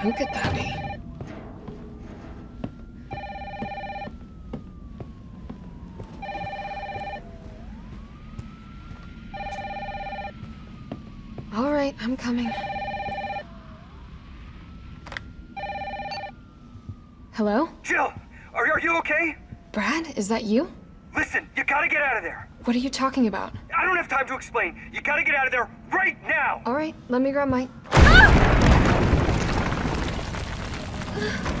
Who could that be? All right, I'm coming. Hello? Jill, are, are you okay? Brad, is that you? Listen, you gotta get out of there. What are you talking about? I don't have time to explain. You gotta get out of there right now. All right, let me grab my... Ah! Oh,